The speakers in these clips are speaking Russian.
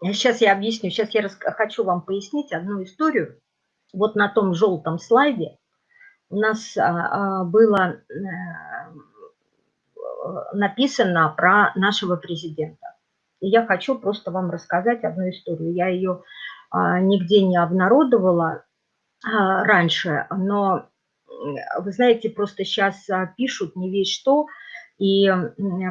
Сейчас я объясню, сейчас я хочу вам пояснить одну историю. Вот на том желтом слайде у нас а, а, было э, написано про нашего президента. И я хочу просто вам рассказать одну историю. Я ее а, нигде не обнародовала раньше, но вы знаете, просто сейчас пишут не весь что, и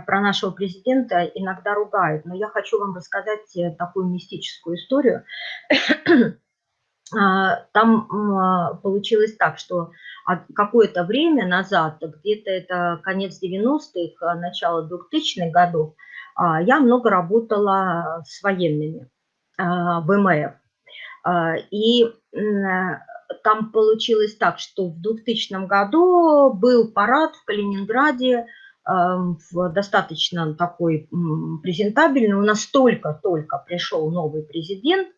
про нашего президента иногда ругают. Но я хочу вам рассказать э, такую мистическую историю. А, там а, получилось так, что какое-то время назад, где-то это конец 90-х, начало 2000-х годов, а, я много работала с военными в МФ. И там получилось так, что в 2000 году был парад в Калининграде достаточно такой презентабельный. У нас только-только пришел новый президент,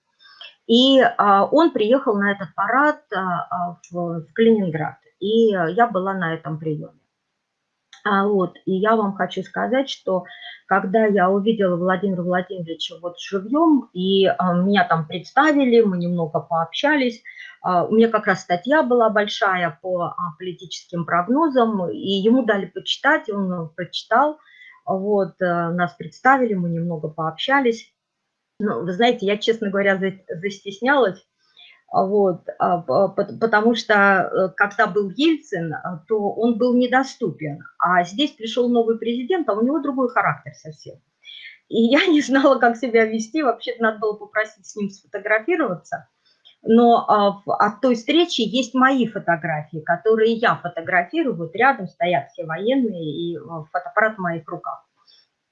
и а, он приехал на этот парад а, в Калининград. И я была на этом приеме. А вот, и я вам хочу сказать, что когда я увидела Владимира Владимировича вот живьем, и а, меня там представили, мы немного пообщались, а, у меня как раз статья была большая по а, политическим прогнозам, и ему дали почитать, он прочитал, вот, а, нас представили, мы немного пообщались. Ну, вы знаете, я, честно говоря, застеснялась, вот, потому что э, когда был Ельцин, то он был недоступен, а здесь пришел новый президент, а у него другой характер совсем. И я не знала, как себя вести, вообще-то надо было попросить с ним сфотографироваться – но а, от той встречи есть мои фотографии, которые я фотографирую, вот рядом стоят все военные и а, фотоаппарат в моих руках.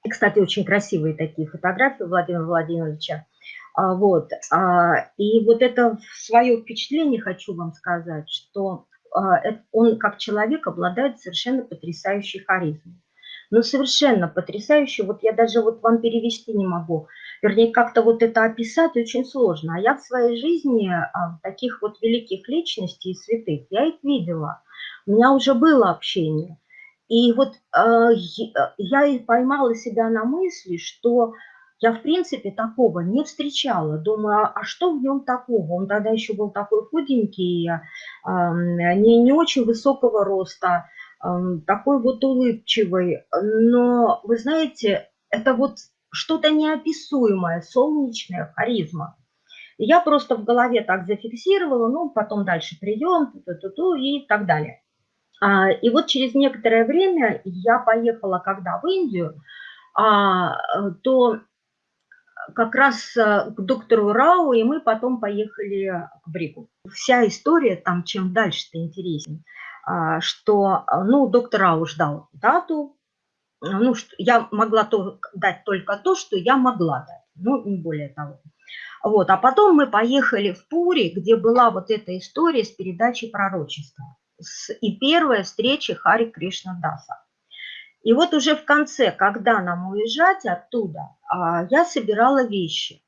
И, кстати, очень красивые такие фотографии Владимира Владимировича. А, вот. И вот это свое впечатление хочу вам сказать, что он как человек обладает совершенно потрясающей харизмой. Ну, совершенно потрясающе. Вот я даже вот вам перевести не могу вернее, как-то вот это описать очень сложно. А я в своей жизни а, таких вот великих личностей и святых, я их видела. У меня уже было общение. И вот э, я и поймала себя на мысли, что я, в принципе, такого не встречала. Думаю, а, а что в нем такого? Он тогда еще был такой худенький, э, не, не очень высокого роста, э, такой вот улыбчивый. Но, вы знаете, это вот что-то неописуемое, солнечная харизма. Я просто в голове так зафиксировала, ну, потом дальше придем, ту -ту -ту и так далее. А, и вот через некоторое время я поехала, когда в Индию, а, то как раз э, к доктору Рау, и мы потом поехали к Брику. Вся история там, чем дальше-то интереснее, а, что, ну, доктор Рау ждал дату, ну, что я могла то, дать только то, что я могла дать, ну, не более того. Вот, а потом мы поехали в Пури, где была вот эта история с передачей пророчества. С, и первая встреча Хари Кришна Даса. И вот уже в конце, когда нам уезжать оттуда, а, я собирала вещи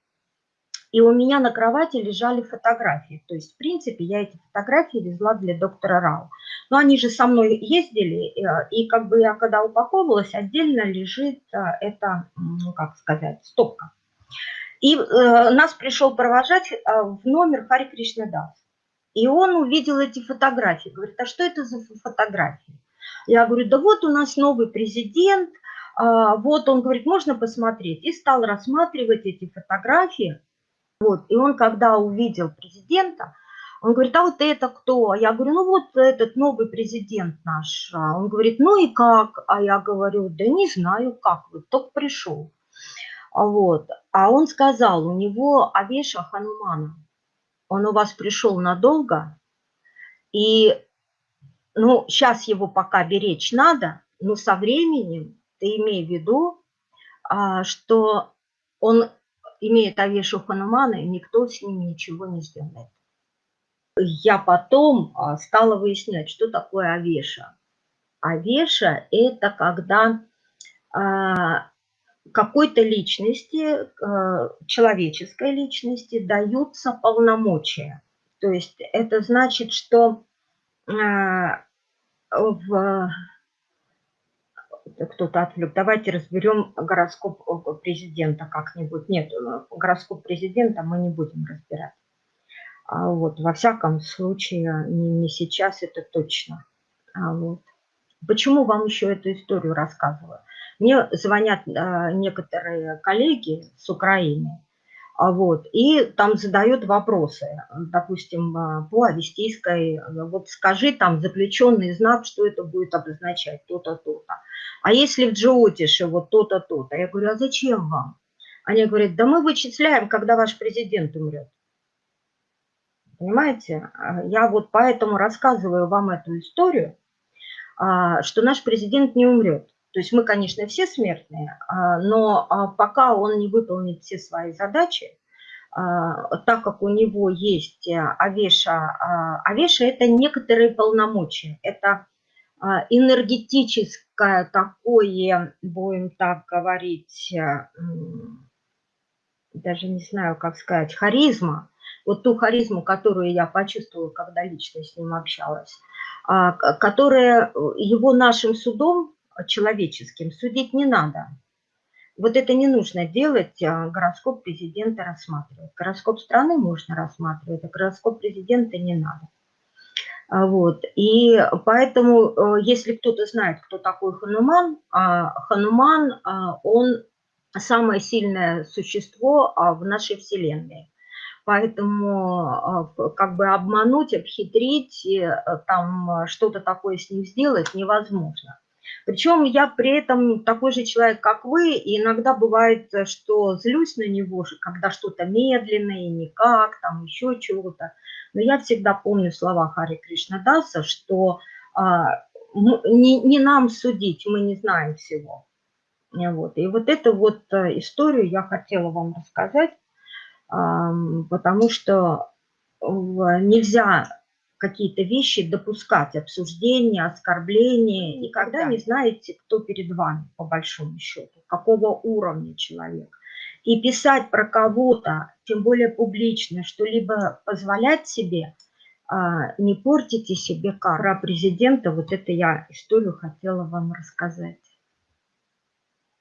и у меня на кровати лежали фотографии. То есть, в принципе, я эти фотографии везла для доктора Рау. Но они же со мной ездили, э, и как бы я когда упаковывалась, отдельно лежит э, эта, ну, как сказать, стопка. И э, нас пришел провожать э, в номер Хари Кришнадас. И он увидел эти фотографии. Говорит, а что это за фотографии? Я говорю, да вот у нас новый президент, э, вот он говорит, можно посмотреть. И стал рассматривать эти фотографии. Вот. И он, когда увидел президента, он говорит, а вот это кто? Я говорю, ну вот этот новый президент наш. А он говорит, ну и как? А я говорю, да не знаю как, вот только пришел. А вот. А он сказал, у него Авеша Ханумана. Он у вас пришел надолго, и ну, сейчас его пока беречь надо, но со временем ты имей в виду, а, что он имеет Авешу Ханумана, и никто с ним ничего не сделает. Я потом а, стала выяснять, что такое Авеша. Авеша – это когда а, какой-то личности, человеческой личности даются полномочия. То есть это значит, что в, кто-то отвлек. Давайте разберем гороскоп президента как-нибудь. Нет, гороскоп президента мы не будем разбирать. А вот, во всяком случае, не, не сейчас, это точно. А вот. Почему вам еще эту историю рассказываю? Мне звонят а, некоторые коллеги с Украины, а вот, и там задают вопросы, допустим, а, по авестийской, вот скажи там заключенный знак, что это будет обозначать, то-то, то-то. А если в Джиотише вот то-то, то-то? Я говорю, а зачем вам? Они говорят, да мы вычисляем, когда ваш президент умрет. Понимаете? А, я вот поэтому рассказываю вам эту историю, а, что наш президент не умрет. То есть мы, конечно, все смертные, а, но пока он не выполнит все свои задачи, так как у него есть Авеша, Авеша – это некоторые полномочия, это энергетическое такое, будем так говорить, даже не знаю, как сказать, харизма, вот ту харизму, которую я почувствовала, когда лично с ним общалась, а, которая его нашим судом человеческим судить не надо. Вот это не нужно делать, а, гороскоп президента рассматривать. Гороскоп страны можно рассматривать, а гороскоп президента не надо. А, вот. И поэтому, э, если кто-то знает, кто такой Хануман, Хануман, он самое сильное существо в нашей Вселенной. Поэтому а, как бы обмануть, обхитрить, э, там э, что-то такое с ним сделать невозможно. Причем я при этом такой же человек, как вы, и иногда бывает, э, что злюсь на него, когда что-то медленно и никак, там еще чего-то. Но я всегда помню слова Хари Кришнадаса, что а, не, не нам судить, мы не знаем всего. Вот. И вот эту вот историю я хотела вам рассказать потому что нельзя какие-то вещи допускать, обсуждения, оскорбления, никогда не знаете, кто перед вами, по большому счету, какого уровня человек. И писать про кого-то, тем более публично, что-либо позволять себе, а, не портите себе. Про президента вот это я историю хотела вам рассказать.